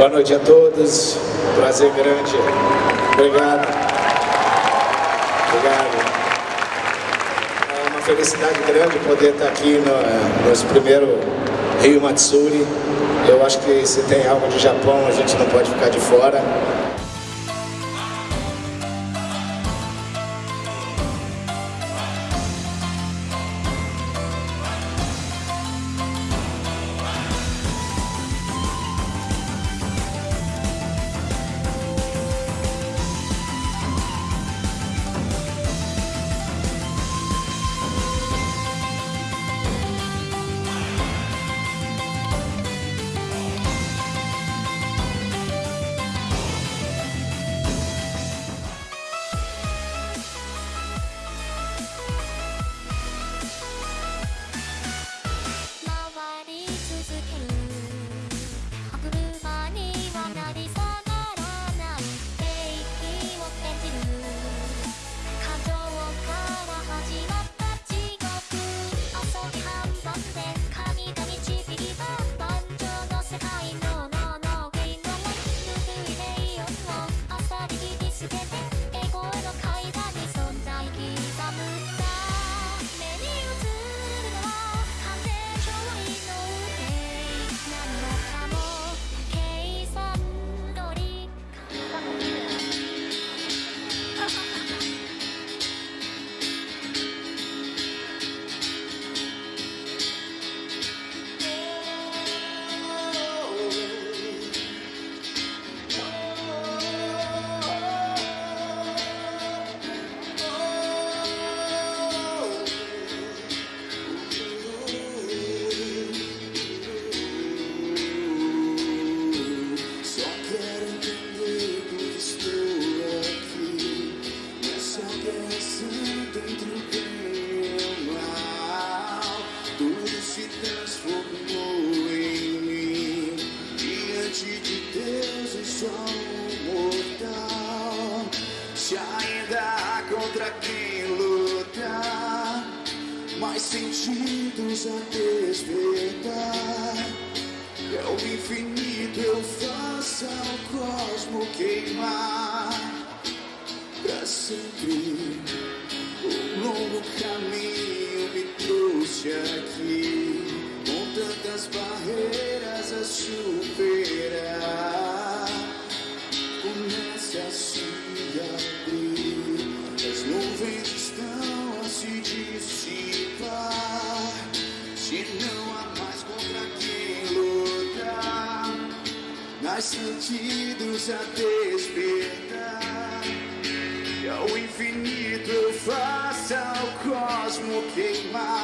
Boa noite a todos. Prazer grande. Obrigado. Obrigado. É uma felicidade grande poder estar aqui no nosso primeiro Rio Matsuri. Eu acho que se tem algo de Japão, a gente não pode ficar de fora. sentidos a despertar é ao infinito eu faça o cosmo queimar. Pra sempre um longo caminho me trouxe aqui. Com tantas barreiras a superar. Comece assim. queimar.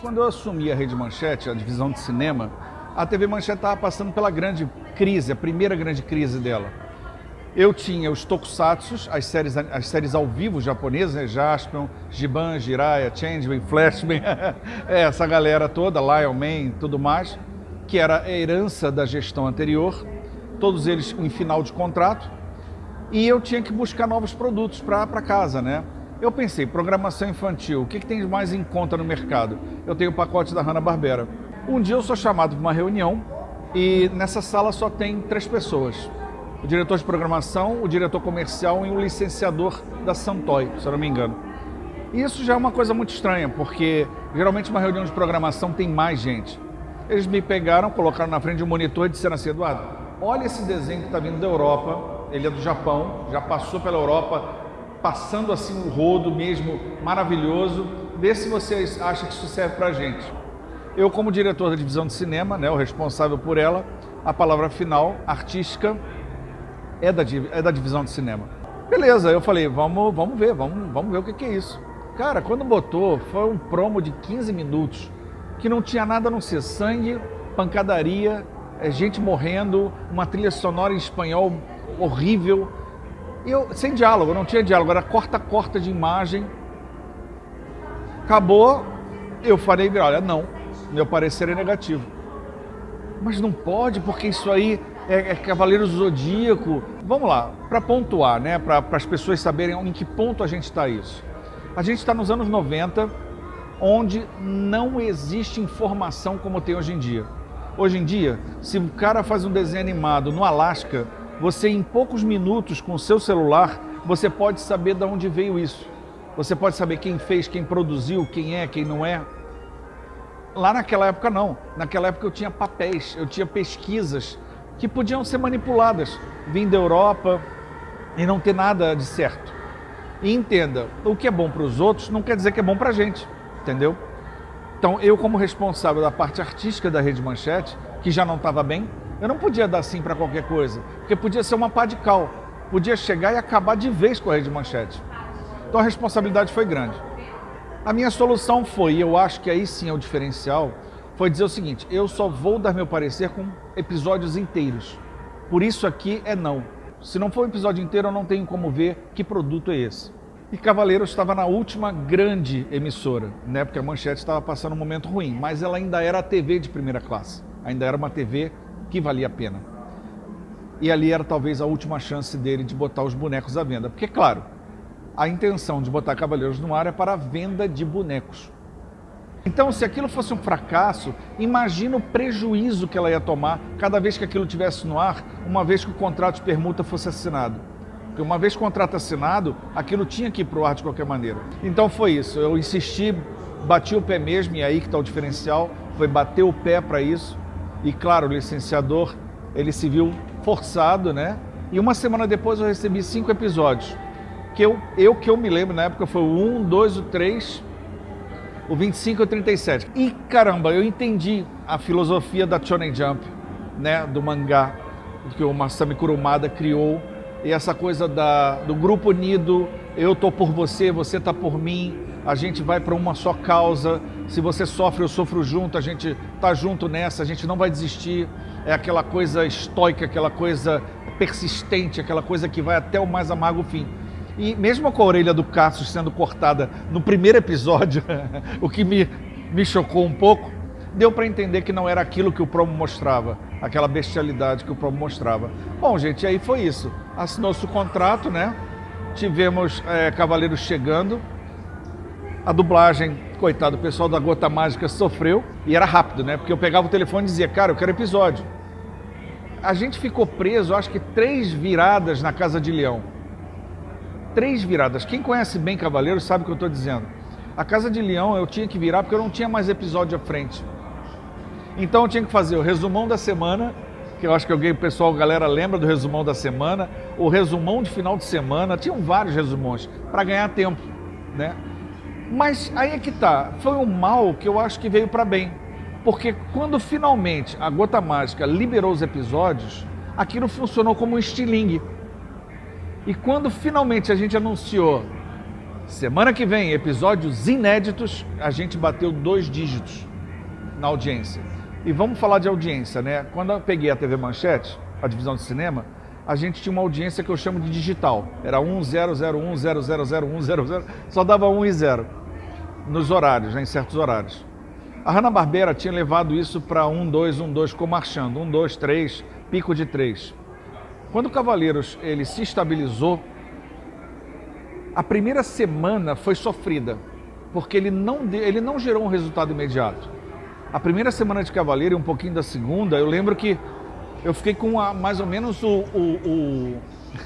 Quando eu assumi a Rede Manchete, a divisão de cinema, a TV Manchete estava passando pela grande crise, a primeira grande crise dela. Eu tinha os tokusatsu, as séries, as séries ao vivo japonesas, né? Jaspion, Giban, Jiraiya, Changeman, Flashman, é, essa galera toda, Lion Man e tudo mais, que era a herança da gestão anterior, todos eles em final de contrato, e eu tinha que buscar novos produtos para casa, né? Eu pensei, programação infantil, o que, que tem mais em conta no mercado? Eu tenho o pacote da Hanna-Barbera. Um dia eu sou chamado para uma reunião e nessa sala só tem três pessoas. O diretor de programação, o diretor comercial e o licenciador da Santoy, se eu não me engano. E isso já é uma coisa muito estranha, porque geralmente uma reunião de programação tem mais gente. Eles me pegaram, colocaram na frente de um monitor e disseram assim, Eduardo, olha esse desenho que está vindo da Europa, ele é do Japão, já passou pela Europa, passando assim um rodo mesmo maravilhoso. Vê se vocês acham que isso serve para gente. Eu, como diretor da divisão de cinema, né, o responsável por ela, a palavra final, artística, é da, é da divisão de cinema. Beleza, eu falei, vamos, vamos ver, vamos, vamos ver o que, que é isso. Cara, quando botou, foi um promo de 15 minutos, que não tinha nada a não ser sangue, pancadaria, é, gente morrendo, uma trilha sonora em espanhol horrível. Eu, sem diálogo, não tinha diálogo, era corta-corta de imagem. Acabou, eu falei, olha, não, meu parecer é negativo. Mas não pode, porque isso aí é, é Cavaleiro Zodíaco. Vamos lá, para pontuar, né, para as pessoas saberem em que ponto a gente está isso. A gente está nos anos 90, onde não existe informação como tem hoje em dia. Hoje em dia, se o cara faz um desenho animado no Alasca, você em poucos minutos com o seu celular, você pode saber de onde veio isso. Você pode saber quem fez, quem produziu, quem é, quem não é. Lá naquela época não. Naquela época eu tinha papéis, eu tinha pesquisas que podiam ser manipuladas, vindo da Europa e não ter nada de certo. E entenda, o que é bom para os outros não quer dizer que é bom para a gente, entendeu? Então, eu como responsável da parte artística da Rede Manchete, que já não estava bem, eu não podia dar sim para qualquer coisa, porque podia ser uma pá de cal, podia chegar e acabar de vez com a Rede Manchete. Então a responsabilidade foi grande. A minha solução foi, e eu acho que aí sim é o diferencial, foi dizer o seguinte, eu só vou dar meu parecer com episódios inteiros. Por isso aqui é não. Se não for um episódio inteiro, eu não tenho como ver que produto é esse. E Cavaleiros estava na última grande emissora, né? porque a Manchete estava passando um momento ruim, mas ela ainda era a TV de primeira classe, ainda era uma TV que valia a pena. E ali era talvez a última chance dele de botar os bonecos à venda, porque claro, a intenção de botar Cavaleiros no ar é para a venda de bonecos. Então, se aquilo fosse um fracasso, imagina o prejuízo que ela ia tomar cada vez que aquilo tivesse no ar, uma vez que o contrato de permuta fosse assinado. Porque uma vez o contrato assinado, aquilo tinha que ir para o ar de qualquer maneira. Então foi isso, eu insisti, bati o pé mesmo, e aí que está o diferencial, foi bater o pé para isso. E claro, o licenciador, ele se viu forçado, né? E uma semana depois eu recebi cinco episódios. Que eu, eu que eu me lembro na época foi o 1, 2, o 3, o 25 e o 37. E caramba, eu entendi a filosofia da Shonen Jump, né? Do mangá que o Masami Kurumada criou e essa coisa da, do grupo unido, eu tô por você, você tá por mim, a gente vai para uma só causa, se você sofre, eu sofro junto, a gente tá junto nessa, a gente não vai desistir, é aquela coisa estoica, aquela coisa persistente, aquela coisa que vai até o mais amargo fim. E mesmo com a orelha do Cassius sendo cortada no primeiro episódio, o que me, me chocou um pouco, deu para entender que não era aquilo que o promo mostrava, aquela bestialidade que o promo mostrava. Bom, gente, aí foi isso. Assinou-se o contrato, né? Tivemos é, Cavaleiros chegando. A dublagem, coitado, o pessoal da Gota Mágica sofreu. E era rápido, né? Porque eu pegava o telefone e dizia, cara, eu quero episódio. A gente ficou preso, acho que três viradas na Casa de Leão. Três viradas. Quem conhece bem Cavaleiros sabe o que eu estou dizendo. A Casa de Leão eu tinha que virar porque eu não tinha mais episódio à frente. Então eu tinha que fazer o resumão da semana, que eu acho que alguém, o pessoal, a galera lembra do resumão da semana, o resumão de final de semana, tinham vários resumões para ganhar tempo, né? Mas aí é que tá, foi um mal que eu acho que veio para bem. Porque quando finalmente a Gota Mágica liberou os episódios, aquilo funcionou como um estilingue. E quando finalmente a gente anunciou semana que vem episódios inéditos, a gente bateu dois dígitos na audiência. E vamos falar de audiência, né? Quando eu peguei a TV Manchete, a divisão de cinema, a gente tinha uma audiência que eu chamo de digital. Era 1001000100, só dava 1 e 0 nos horários, né, em certos horários. A Hanna-Barbera tinha levado isso para 1, 2, 1, 2, ficou marchando. 1, 2, 3, pico de 3. Quando o Cavaleiros ele se estabilizou, a primeira semana foi sofrida, porque ele não, ele não gerou um resultado imediato. A primeira semana de Cavaleiro e um pouquinho da segunda, eu lembro que eu fiquei com a, mais ou menos o, o, o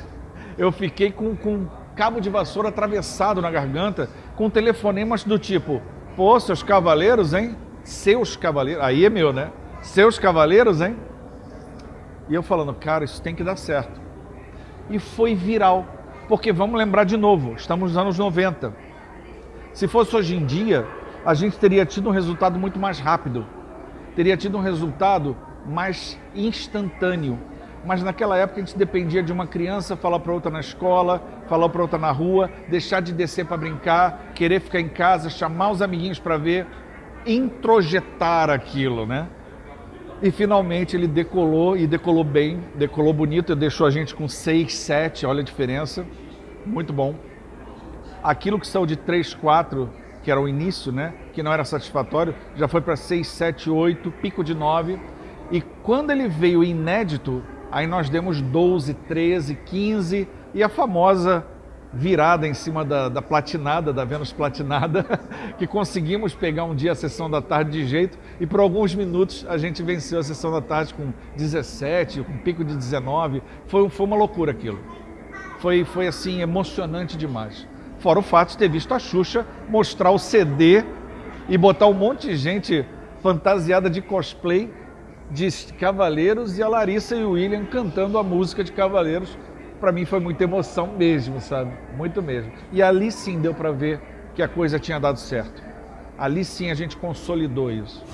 eu fiquei com, com cabo de vassoura atravessado na garganta, com telefonemas do tipo, pô, seus cavaleiros, hein? Seus cavaleiros, aí é meu, né? Seus cavaleiros, hein? E eu falando, cara, isso tem que dar certo. E foi viral. Porque vamos lembrar de novo, estamos nos anos 90. Se fosse hoje em dia, a gente teria tido um resultado muito mais rápido, teria tido um resultado mais instantâneo. Mas naquela época a gente dependia de uma criança falar para outra na escola, falar para outra na rua, deixar de descer para brincar, querer ficar em casa, chamar os amiguinhos para ver, introjetar aquilo, né? E finalmente ele decolou e decolou bem, decolou bonito, deixou a gente com 6, 7, olha a diferença, muito bom. Aquilo que saiu de 3, 4, que era o início, né, que não era satisfatório, já foi para 6, 7, 8, pico de 9. E quando ele veio inédito, aí nós demos 12, 13, 15 e a famosa virada em cima da, da, platinada, da Vênus platinada, que conseguimos pegar um dia a sessão da tarde de jeito e por alguns minutos a gente venceu a sessão da tarde com 17, com pico de 19. Foi, foi uma loucura aquilo. Foi, foi assim, emocionante demais. Fora o fato de ter visto a Xuxa mostrar o CD e botar um monte de gente fantasiada de cosplay de Cavaleiros e a Larissa e o William cantando a música de Cavaleiros para mim foi muita emoção mesmo, sabe? Muito mesmo. E ali sim deu para ver que a coisa tinha dado certo. Ali sim a gente consolidou isso.